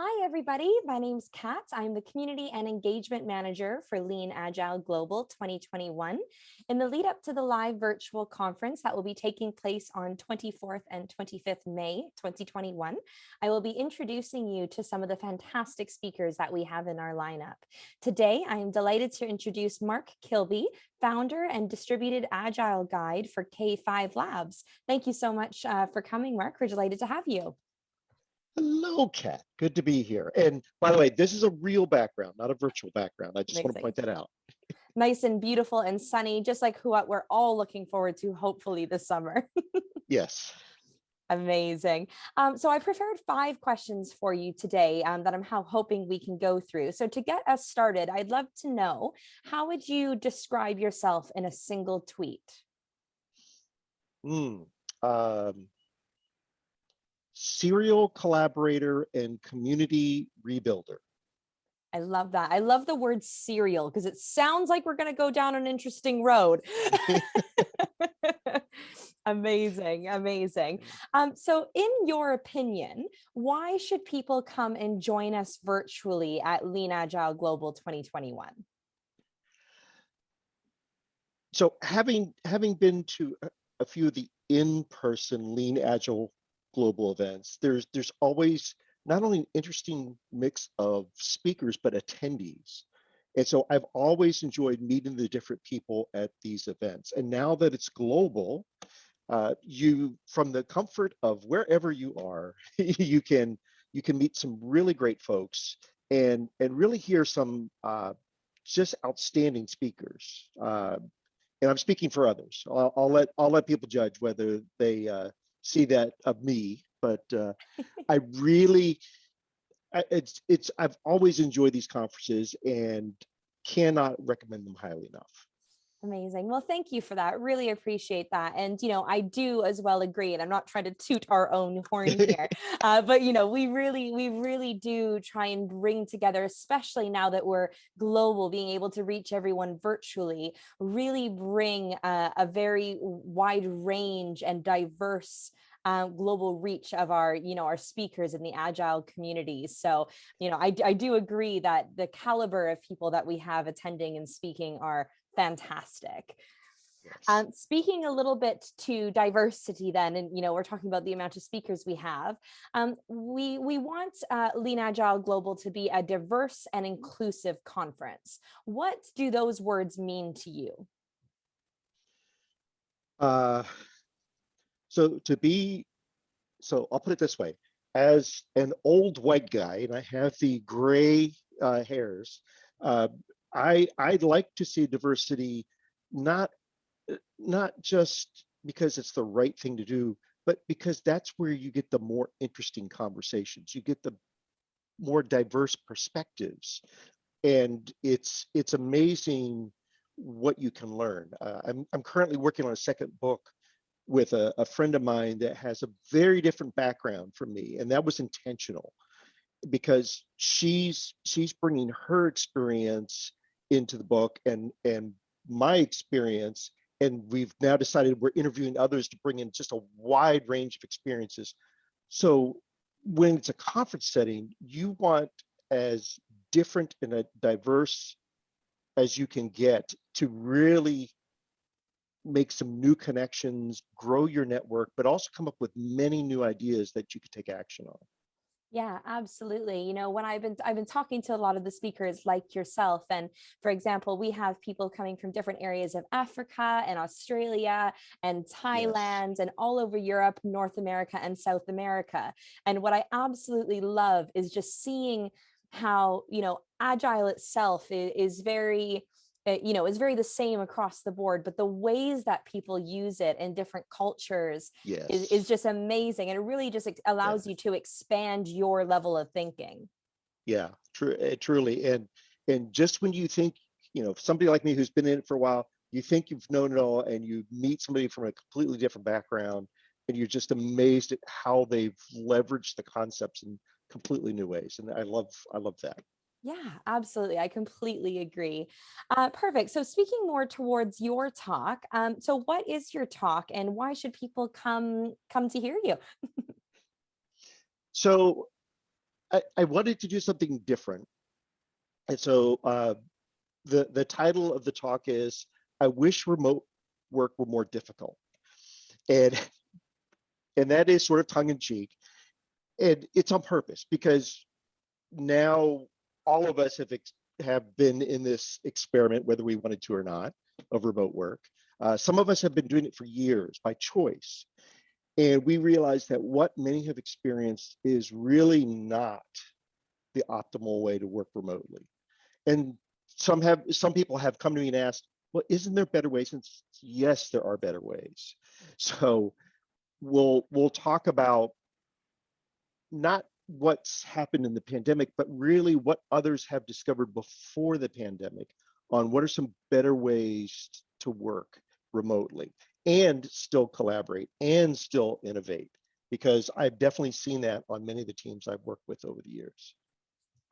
Hi, everybody. My name's Kat. I'm the Community and Engagement Manager for Lean Agile Global 2021. In the lead up to the live virtual conference that will be taking place on 24th and 25th May 2021, I will be introducing you to some of the fantastic speakers that we have in our lineup. Today, I am delighted to introduce Mark Kilby, founder and distributed Agile guide for K5 Labs. Thank you so much uh, for coming, Mark. We're delighted to have you. Hello, Kat. Good to be here. And by the way, this is a real background, not a virtual background. I just Amazing. want to point that out. nice and beautiful and sunny, just like who we're all looking forward to, hopefully this summer. yes. Amazing. Um, so I prepared five questions for you today um, that I'm hoping we can go through. So to get us started, I'd love to know, how would you describe yourself in a single tweet? Mm, um, serial collaborator and community rebuilder. I love that. I love the word serial because it sounds like we're going to go down an interesting road. amazing, amazing. Um, so in your opinion, why should people come and join us virtually at Lean Agile Global 2021? So having having been to a few of the in-person Lean Agile global events, there's there's always not only an interesting mix of speakers but attendees. And so I've always enjoyed meeting the different people at these events. And now that it's global, uh, you from the comfort of wherever you are, you can you can meet some really great folks and and really hear some uh, just outstanding speakers. Uh, and I'm speaking for others. I'll, I'll, let I'll let people judge whether they uh, see that of me, but uh, I really, it's it's I've always enjoyed these conferences and cannot recommend them highly enough. Amazing. Well, thank you for that. Really appreciate that. And, you know, I do as well agree, and I'm not trying to toot our own horn here, uh, but, you know, we really, we really do try and bring together, especially now that we're global, being able to reach everyone virtually, really bring uh, a very wide range and diverse uh, global reach of our, you know, our speakers in the agile communities. So, you know, I, I do agree that the caliber of people that we have attending and speaking are fantastic. Yes. Um, speaking a little bit to diversity then, and you know, we're talking about the amount of speakers we have. Um, we, we want uh, Lean Agile Global to be a diverse and inclusive conference. What do those words mean to you? Uh, so to be, so I'll put it this way, as an old white guy, and I have the gray uh, hairs, uh, I I'd like to see diversity, not not just because it's the right thing to do, but because that's where you get the more interesting conversations. You get the more diverse perspectives, and it's it's amazing what you can learn. Uh, I'm I'm currently working on a second book with a, a friend of mine that has a very different background from me, and that was intentional because she's she's bringing her experience into the book and and my experience and we've now decided we're interviewing others to bring in just a wide range of experiences so when it's a conference setting you want as different and a diverse as you can get to really make some new connections, grow your network, but also come up with many new ideas that you could take action on. Yeah, absolutely. You know, when I've been I've been talking to a lot of the speakers like yourself and for example, we have people coming from different areas of Africa and Australia and Thailand yes. and all over Europe, North America and South America. And what I absolutely love is just seeing how, you know, agile itself is, is very it, you know, is very the same across the board, but the ways that people use it in different cultures yes. is, is just amazing. And it really just allows yeah. you to expand your level of thinking. Yeah, true, eh, truly. And, and just when you think, you know, somebody like me who's been in it for a while, you think you've known it all and you meet somebody from a completely different background and you're just amazed at how they've leveraged the concepts in completely new ways. And I love, I love that. Yeah, absolutely. I completely agree. Uh, perfect. So speaking more towards your talk, um, so what is your talk and why should people come come to hear you? so I, I wanted to do something different. And so uh, the, the title of the talk is, I wish remote work were more difficult. And, and that is sort of tongue in cheek. And it's on purpose because now all of us have, have been in this experiment, whether we wanted to or not, of remote work. Uh, some of us have been doing it for years by choice. And we realize that what many have experienced is really not the optimal way to work remotely. And some have some people have come to me and asked, well, isn't there better ways? And yes, there are better ways. So we'll we'll talk about not what's happened in the pandemic, but really what others have discovered before the pandemic on what are some better ways to work remotely and still collaborate and still innovate because I've definitely seen that on many of the teams I've worked with over the years.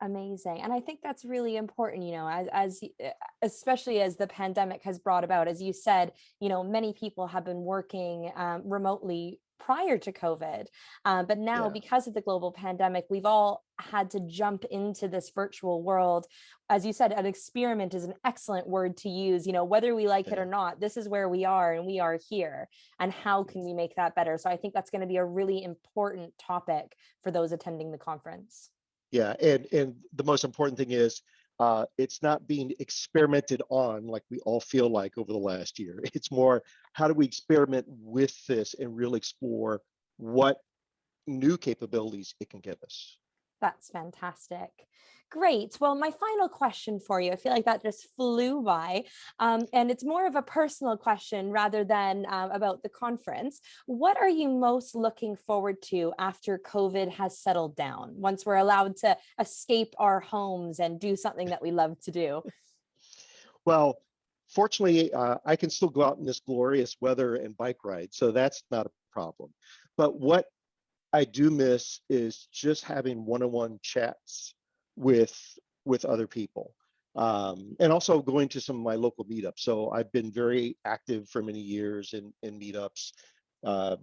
Amazing. And I think that's really important, you know, as, as eh, especially as the pandemic has brought about, as you said, you know, many people have been working um, remotely prior to COVID. Uh, but now yeah. because of the global pandemic, we've all had to jump into this virtual world. As you said, an experiment is an excellent word to use, you know, whether we like yeah. it or not, this is where we are and we are here. And how can we make that better? So I think that's going to be a really important topic for those attending the conference. Yeah, and and the most important thing is uh, it's not being experimented on like we all feel like over the last year. It's more how do we experiment with this and really explore what new capabilities it can give us. That's fantastic. Great. Well, my final question for you, I feel like that just flew by, um, and it's more of a personal question rather than uh, about the conference. What are you most looking forward to after COVID has settled down, once we're allowed to escape our homes and do something that we love to do? Well, fortunately, uh, I can still go out in this glorious weather and bike ride, so that's not a problem. But what I do miss is just having one-on-one chats with with other people. Um, and also going to some of my local meetups. So I've been very active for many years in, in meetups, uh,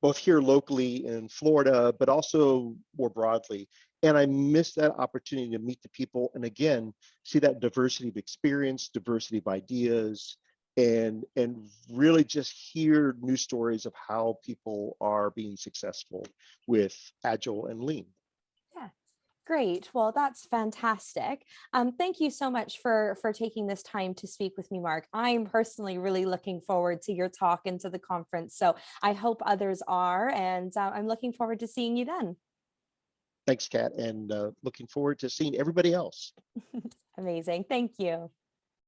both here locally in Florida, but also more broadly. And I miss that opportunity to meet the people and again, see that diversity of experience, diversity of ideas, and and really just hear new stories of how people are being successful with agile and lean. Yeah. Great. Well that's fantastic. Um, thank you so much for for taking this time to speak with me mark. I'm personally really looking forward to your talk and to the conference so i hope others are and uh, i'm looking forward to seeing you then. Thanks kat and uh, looking forward to seeing everybody else. Amazing. Thank you